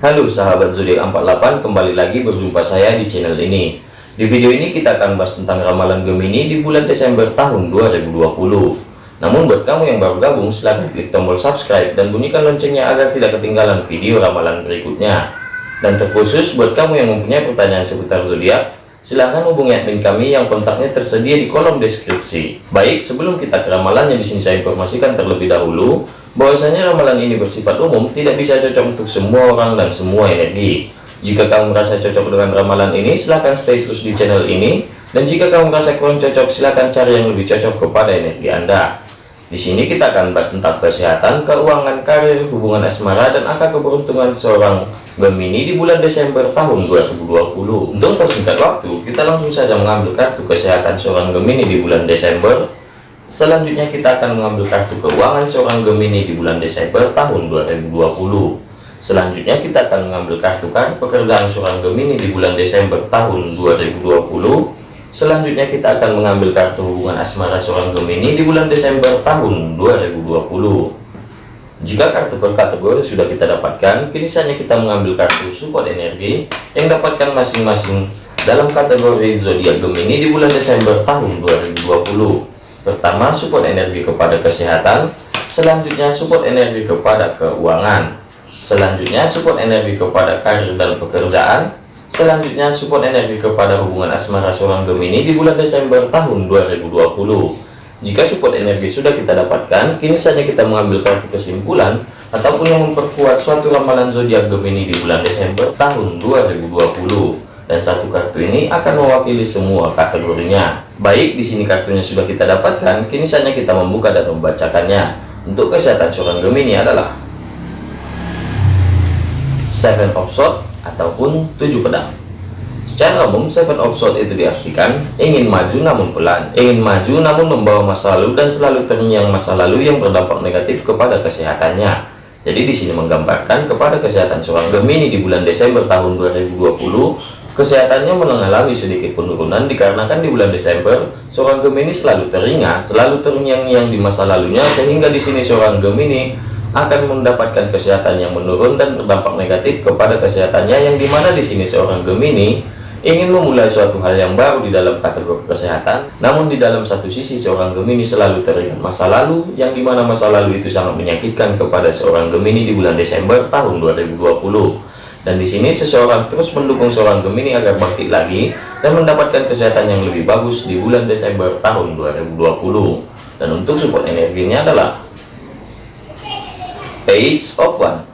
Halo sahabat zodiak 48 kembali lagi berjumpa saya di channel ini. Di video ini kita akan bahas tentang ramalan Gemini di bulan Desember tahun 2020 namun buat kamu yang baru gabung silahkan klik tombol subscribe dan bunyikan loncengnya agar tidak ketinggalan video ramalan berikutnya. Dan terkhusus buat kamu yang mempunyai pertanyaan seputar zodiak silahkan hubungi admin kami yang kontaknya tersedia di kolom deskripsi. Baik sebelum kita ke ramalannya di sini saya informasikan terlebih dahulu bahwasanya ramalan ini bersifat umum tidak bisa cocok untuk semua orang dan semua energi. Jika kamu merasa cocok dengan ramalan ini silahkan stay terus di channel ini. Dan jika kamu merasa kurang cocok silahkan cari yang lebih cocok kepada energi anda di sini kita akan bahas tentang kesehatan keuangan karir hubungan asmara dan angka keberuntungan seorang Gemini di bulan Desember tahun 2020 untuk persingkat waktu kita langsung saja mengambil kartu kesehatan seorang Gemini di bulan Desember Selanjutnya kita akan mengambil kartu keuangan seorang Gemini di bulan Desember tahun 2020. Selanjutnya kita akan mengambil kartu kartu pekerjaan seorang Gemini di bulan Desember tahun 2020. Selanjutnya kita akan mengambil kartu hubungan asmara seorang Gemini di bulan Desember tahun 2020. Jika kartu per kategori sudah kita dapatkan, kini saatnya kita mengambil kartu support energi yang dapatkan masing-masing dalam kategori zodiak Gemini di bulan Desember tahun 2020. Pertama, support energi kepada kesehatan. Selanjutnya, support energi kepada keuangan. Selanjutnya, support energi kepada karir dan pekerjaan. Selanjutnya, support energi kepada hubungan asmara seorang Gemini di bulan Desember tahun 2020. Jika support energi sudah kita dapatkan, kini saja kita mengambil kartu kesimpulan ataupun yang memperkuat suatu ramalan zodiak Gemini di bulan Desember tahun 2020 dan satu kartu ini akan mewakili semua kategorinya. Baik, di sini kartunya sudah kita dapatkan, kini saatnya kita membuka dan membacakannya. Untuk kesehatan seorang Gemini adalah Seven of Swords ataupun tujuh pedang. Secara umum, Seven of Swords itu diartikan ingin maju namun pelan, ingin maju namun membawa masa lalu dan selalu terngiang masa lalu yang berdampak negatif kepada kesehatannya. Jadi di sini menggambarkan kepada kesehatan seorang Gemini di bulan Desember tahun 2020 Kesehatannya mengalami sedikit penurunan dikarenakan di bulan Desember seorang Gemini selalu teringat, selalu terngiang-ngiang di masa lalunya sehingga di sini seorang Gemini akan mendapatkan kesehatan yang menurun dan berdampak negatif kepada kesehatannya yang di mana di sini seorang Gemini ingin memulai suatu hal yang baru di dalam kategori kesehatan. Namun di dalam satu sisi seorang Gemini selalu teringat masa lalu yang di mana masa lalu itu sangat menyakitkan kepada seorang Gemini di bulan Desember tahun 2020 dan di sini seseorang terus mendukung seorang Gemini agar bangkit lagi dan mendapatkan kesehatan yang lebih bagus di bulan Desember tahun 2020 dan untuk support energinya adalah page of one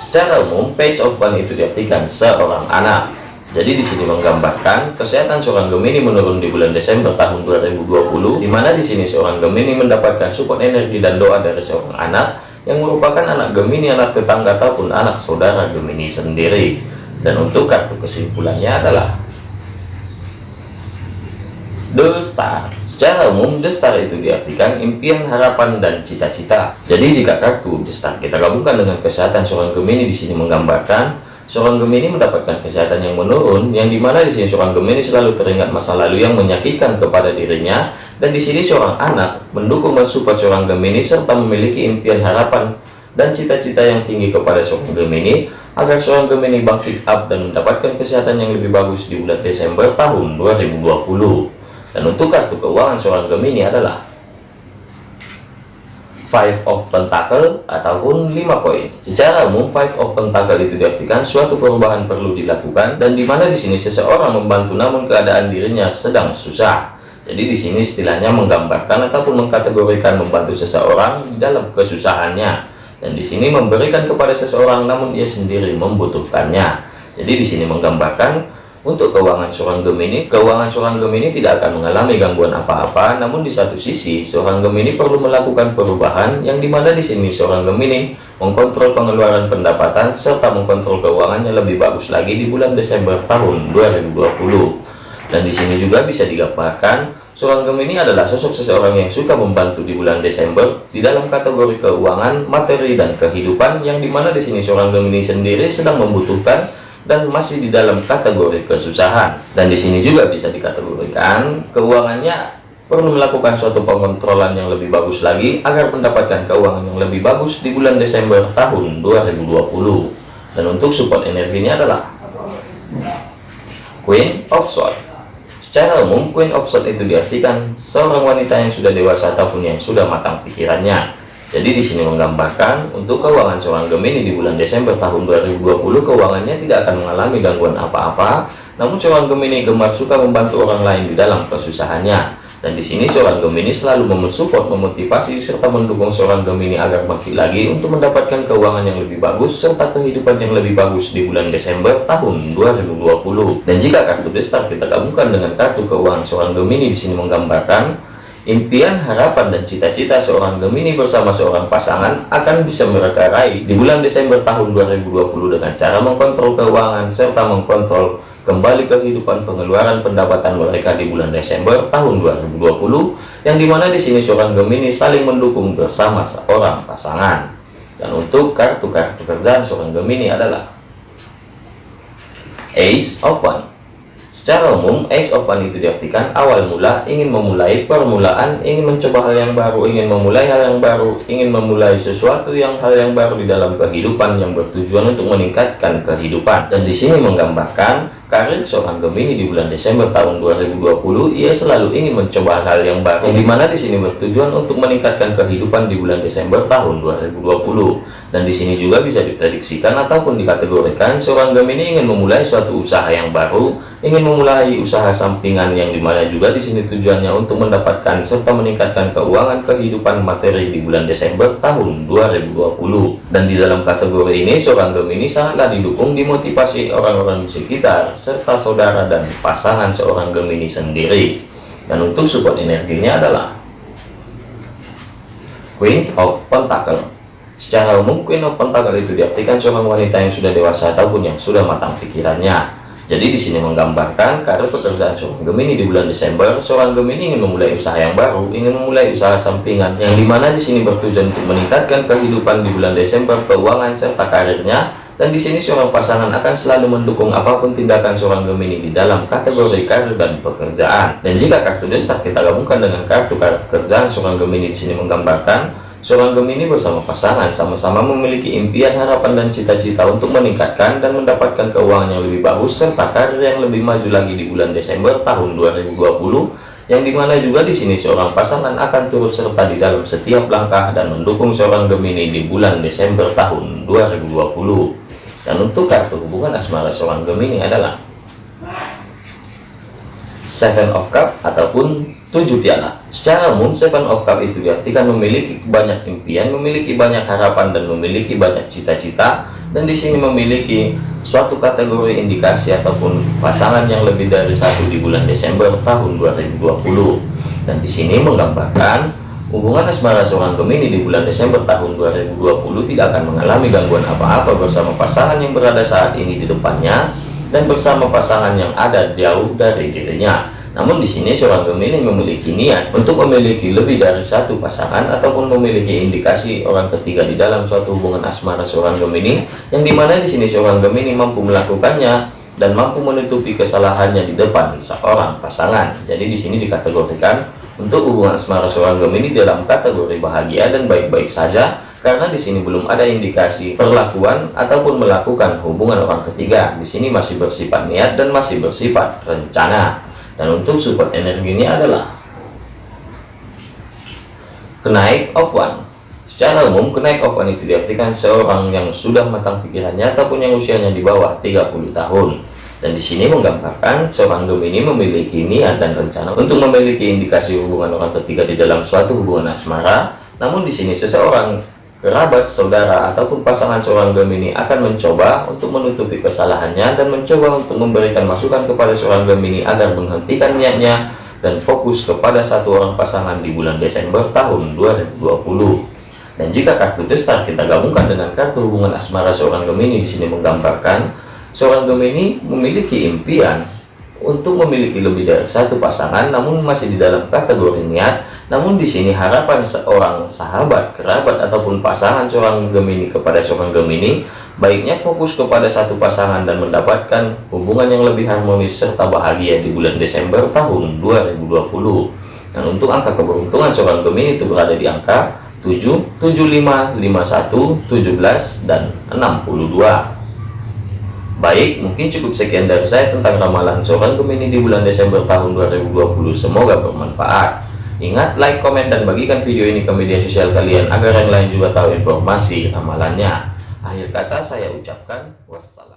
secara umum page of one itu diartikan seorang anak jadi di sini menggambarkan kesehatan seorang Gemini menurun di bulan Desember tahun 2020 di mana di sini seorang Gemini mendapatkan support energi dan doa dari seorang anak yang merupakan anak Gemini, anak tetangga ataupun anak saudara Gemini sendiri. Dan untuk kartu kesimpulannya adalah The Star. Secara umum, The Star itu diartikan impian, harapan, dan cita-cita. Jadi jika kartu The Star kita gabungkan dengan kesehatan seorang Gemini di sini menggambarkan seorang Gemini mendapatkan kesehatan yang menurun, yang di mana di sini seorang Gemini selalu teringat masa lalu yang menyakitkan kepada dirinya, dan di sini seorang anak mendukung mensupport seorang Gemini serta memiliki impian harapan dan cita-cita yang tinggi kepada seorang Gemini agar seorang Gemini bangkit up dan mendapatkan kesehatan yang lebih bagus di bulan Desember tahun 2020. Dan untuk kartu keuangan seorang Gemini adalah Five of Pentacle ataupun 5 koin. Secara umum Five of Pentacle itu diartikan suatu perubahan perlu dilakukan dan di mana di sini seseorang membantu namun keadaan dirinya sedang susah. Jadi di sini istilahnya menggambarkan ataupun mengkategorikan membantu seseorang dalam kesusahannya. Dan di sini memberikan kepada seseorang namun dia sendiri membutuhkannya. Jadi di sini menggambarkan untuk keuangan seorang Gemini, keuangan seorang Gemini tidak akan mengalami gangguan apa-apa. Namun di satu sisi, seorang Gemini perlu melakukan perubahan yang di mana di sini seorang Gemini mengkontrol pengeluaran pendapatan serta mengkontrol keuangannya lebih bagus lagi di bulan Desember tahun 2020 dan di sini juga bisa digambarkan seorang Gemini adalah sosok seseorang yang suka membantu di bulan Desember di dalam kategori keuangan, materi dan kehidupan yang di mana di sini seorang Gemini sendiri sedang membutuhkan dan masih di dalam kategori kesusahan. Dan di sini juga bisa dikategorikan keuangannya perlu melakukan suatu pengontrolan yang lebih bagus lagi agar mendapatkan keuangan yang lebih bagus di bulan Desember tahun 2020 dan untuk support energinya adalah Queen of Swords. Secara umum Queen of Swords itu diartikan seorang wanita yang sudah dewasa ataupun yang sudah matang pikirannya jadi di sini menggambarkan untuk keuangan seorang Gemini di bulan Desember tahun 2020 keuangannya tidak akan mengalami gangguan apa-apa namun seorang Gemini gemar suka membantu orang lain di dalam kesusahannya dan di sini seorang Gemini selalu mensupport, memotivasi, serta mendukung seorang Gemini agar bangkit lagi untuk mendapatkan keuangan yang lebih bagus serta kehidupan yang lebih bagus di bulan Desember tahun 2020. Dan jika kartu destar kita gabungkan dengan kartu keuangan seorang Gemini di sini menggambarkan impian, harapan, dan cita-cita seorang Gemini bersama seorang pasangan akan bisa mereka raih di bulan Desember tahun 2020 dengan cara mengkontrol keuangan serta mengkontrol kembali ke kehidupan pengeluaran pendapatan mereka di bulan Desember tahun 2020 yang di mana di sini seorang Gemini saling mendukung bersama seorang pasangan. Dan untuk kartu-kartu kerjaan seorang Gemini adalah Ace of One Secara umum, Ace of One itu diartikan awal mula, ingin memulai permulaan, ingin mencoba hal yang baru, ingin memulai hal yang baru, ingin memulai sesuatu yang hal yang baru di dalam kehidupan yang bertujuan untuk meningkatkan kehidupan. Dan di sini menggambarkan Karir seorang Gemini di bulan Desember tahun 2020, ia selalu ingin mencoba hal yang baru, yang di mana di sini bertujuan untuk meningkatkan kehidupan di bulan Desember tahun 2020. Dan di sini juga bisa diprediksikan ataupun dikategorikan seorang Gemini ingin memulai suatu usaha yang baru, ingin memulai usaha sampingan yang di mana juga di sini tujuannya untuk mendapatkan serta meningkatkan keuangan kehidupan materi di bulan Desember tahun 2020. Dan di dalam kategori ini seorang Gemini sangatlah didukung dimotivasi orang-orang di sekitar serta saudara dan pasangan seorang Gemini sendiri. Dan untuk support energinya adalah Queen of Pentacle. Secara umum Queen of Pentacle itu diartikan seorang wanita yang sudah dewasa ataupun yang sudah matang pikirannya. Jadi di sini menggambarkan karir pekerjaan seorang Gemini di bulan Desember, seorang Gemini ingin memulai usaha yang baru, ingin memulai usaha sampingan yang di mana di sini bertujuan untuk meningkatkan kehidupan di bulan Desember, keuangan serta karirnya dan di sini seorang pasangan akan selalu mendukung apa pun tindakan seorang Gemini di dalam kategori karir dan pekerjaan. Dan jika kartu destak kita gabungkan dengan kartu pekerjaan seorang Gemini di sini menggambarkan seorang Gemini bersama pasangan sama-sama memiliki impian, harapan, dan cita-cita untuk meningkatkan dan mendapatkan keuangan yang lebih bagus serta karir yang lebih maju lagi di bulan Desember tahun 2020 yang di mana juga di sini seorang pasangan akan turut serta di dalam setiap langkah dan mendukung seorang Gemini di bulan Desember tahun 2020 dan untuk kartu hubungan asmara seorang Gemini adalah Seven of Cup ataupun tujuh piala. Secara umum, Seven of Cup itu diartikan memiliki banyak impian, memiliki banyak harapan, dan memiliki banyak cita-cita. Dan di sini memiliki suatu kategori indikasi ataupun pasangan yang lebih dari satu di bulan Desember tahun 2020. Dan di sini menggambarkan Hubungan asmara seorang Gemini di bulan Desember tahun 2020 tidak akan mengalami gangguan apa-apa bersama pasangan yang berada saat ini di depannya dan bersama pasangan yang ada jauh dari dirinya. Namun di sini seorang Gemini memiliki niat untuk memiliki lebih dari satu pasangan ataupun memiliki indikasi orang ketiga di dalam suatu hubungan asmara seorang Gemini yang di mana di sini seorang Gemini mampu melakukannya dan mampu menutupi kesalahannya di depan seorang pasangan. Jadi di sini dikategorikan untuk hubungan asmara seorang Gemini dalam kategori bahagia dan baik-baik saja karena di sini belum ada indikasi perlakuan ataupun melakukan hubungan orang ketiga. Di sini masih bersifat niat dan masih bersifat rencana. Dan untuk support energinya adalah kenaik of one. Secara umum, kenaik of one itu diartikan seorang yang sudah matang pikirannya ataupun yang usianya di bawah 30 tahun. Dan di sini menggambarkan seorang Gemini memiliki niat dan rencana untuk memiliki indikasi hubungan orang ketiga di dalam suatu hubungan asmara. Namun di sini seseorang kerabat, saudara, ataupun pasangan seorang Gemini akan mencoba untuk menutupi kesalahannya dan mencoba untuk memberikan masukan kepada seorang Gemini agar menghentikan niatnya dan fokus kepada satu orang pasangan di bulan Desember tahun 2020. Dan jika kartu destar kita gabungkan dengan kartu hubungan asmara seorang Gemini di sini menggambarkan Seorang Gemini memiliki impian untuk memiliki lebih dari satu pasangan namun masih di dalam kategori niat. Namun di sini harapan seorang sahabat kerabat ataupun pasangan seorang Gemini kepada seorang Gemini baiknya fokus kepada satu pasangan dan mendapatkan hubungan yang lebih harmonis serta bahagia di bulan Desember tahun 2020 dan untuk angka keberuntungan seorang Gemini itu berada di angka 7, 75, 51, 17, dan 62 Baik, mungkin cukup sekian dari saya tentang ramalan seorang Gemini di bulan Desember tahun 2020. Semoga bermanfaat. Ingat, like, komen, dan bagikan video ini ke media sosial kalian agar yang lain juga tahu informasi ramalannya. Akhir kata saya ucapkan wassalam.